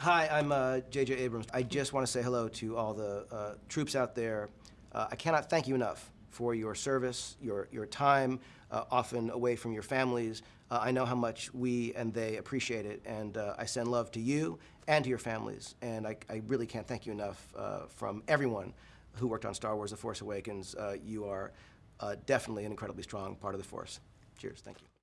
Hi, I'm uh, J.J. Abrams. I just want to say hello to all the uh, troops out there. Uh, I cannot thank you enough for your service, your, your time, uh, often away from your families. Uh, I know how much we and they appreciate it, and uh, I send love to you and to your families. And I, I really can't thank you enough uh, from everyone who worked on Star Wars The Force Awakens. You are definitely an incredibly strong part of the Force. Cheers. Thank you.